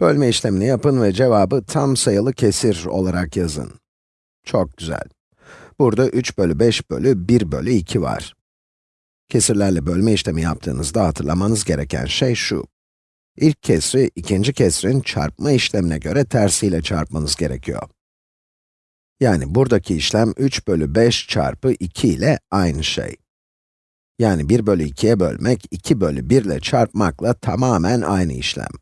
Bölme işlemini yapın ve cevabı tam sayılı kesir olarak yazın. Çok güzel. Burada 3 bölü 5 bölü 1 bölü 2 var. Kesirlerle bölme işlemi yaptığınızda hatırlamanız gereken şey şu. İlk kesri, ikinci kesrin çarpma işlemine göre tersiyle çarpmanız gerekiyor. Yani buradaki işlem 3 bölü 5 çarpı 2 ile aynı şey. Yani 1 bölü 2'ye bölmek, 2 bölü 1 ile çarpmakla tamamen aynı işlem.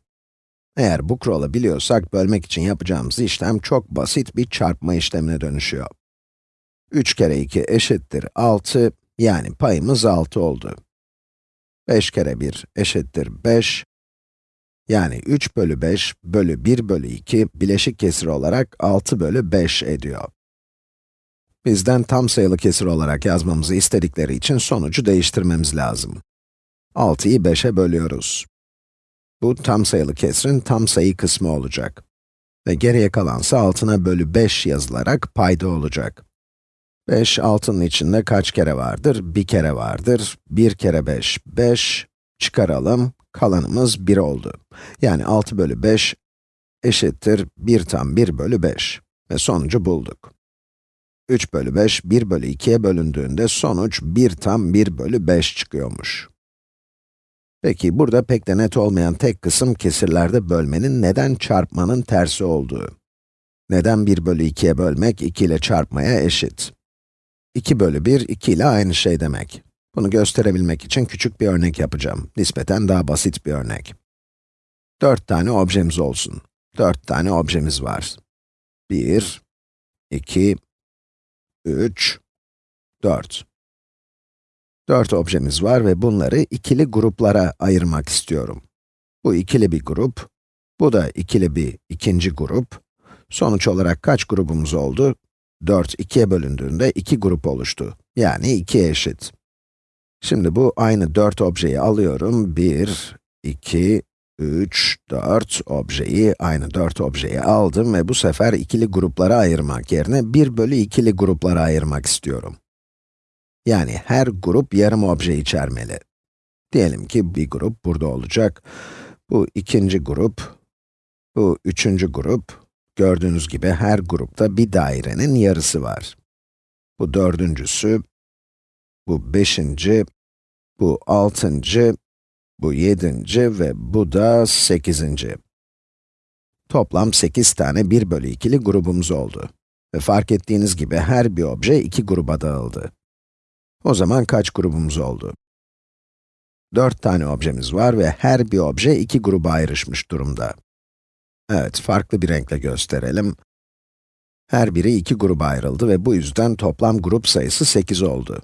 Eğer bu kuralı biliyorsak, bölmek için yapacağımız işlem çok basit bir çarpma işlemine dönüşüyor. 3 kere 2 eşittir 6, yani payımız 6 oldu. 5 kere 1 eşittir 5, yani 3 bölü 5 bölü 1 bölü 2 bileşik kesir olarak 6 bölü 5 ediyor. Bizden tam sayılı kesir olarak yazmamızı istedikleri için sonucu değiştirmemiz lazım. 6'yı 5'e bölüyoruz. Bu tam sayılı kesrin tam sayı kısmı olacak. Ve geriye kalansa altına bölü 5 yazılarak payda olacak. 5, 6'nın içinde kaç kere vardır? Bir kere vardır. 1 kere 5, 5. Çıkaralım, kalanımız 1 oldu. Yani 6 bölü 5 eşittir 1 tam 1 bölü 5. Ve sonucu bulduk. 3 bölü 5, 1 bölü 2'ye bölündüğünde sonuç 1 tam 1 bölü 5 çıkıyormuş. Peki, burada pek de net olmayan tek kısım kesirlerde bölmenin neden çarpmanın tersi olduğu. Neden 1 bölü 2'ye bölmek 2 ile çarpmaya eşit? 2 bölü 1, 2 ile aynı şey demek. Bunu gösterebilmek için küçük bir örnek yapacağım. Nispeten daha basit bir örnek. 4 tane objemiz olsun. 4 tane objemiz var. 1, 2, 3, 4. 4 objemiz var ve bunları ikili gruplara ayırmak istiyorum. Bu ikili bir grup, bu da ikili bir ikinci grup. Sonuç olarak kaç grubumuz oldu? 4 2'ye bölündüğünde 2 grup oluştu. Yani 2'ye eşit. Şimdi bu aynı 4 objeyi alıyorum. 1, 2, 3, 4 objeyi, aynı 4 objeyi aldım ve bu sefer ikili gruplara ayırmak yerine 1 bölü ikili gruplara ayırmak istiyorum. Yani her grup yarım obje içermeli. Diyelim ki bir grup burada olacak. Bu ikinci grup, bu üçüncü grup. Gördüğünüz gibi her grupta bir dairenin yarısı var. Bu dördüncüsü, bu beşinci, bu altıncı, bu yedinci ve bu da sekizinci. Toplam 8 tane 1 bölü 2'li grubumuz oldu. Ve fark ettiğiniz gibi her bir obje iki gruba dağıldı. O zaman kaç grubumuz oldu? 4 tane objemiz var ve her bir obje iki gruba ayrışmış durumda. Evet, farklı bir renkle gösterelim. Her biri iki gruba ayrıldı ve bu yüzden toplam grup sayısı 8 oldu.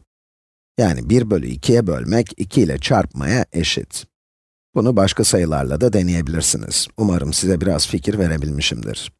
Yani 1 bölü 2'ye bölmek 2 ile çarpmaya eşit. Bunu başka sayılarla da deneyebilirsiniz. Umarım size biraz fikir verebilmişimdir.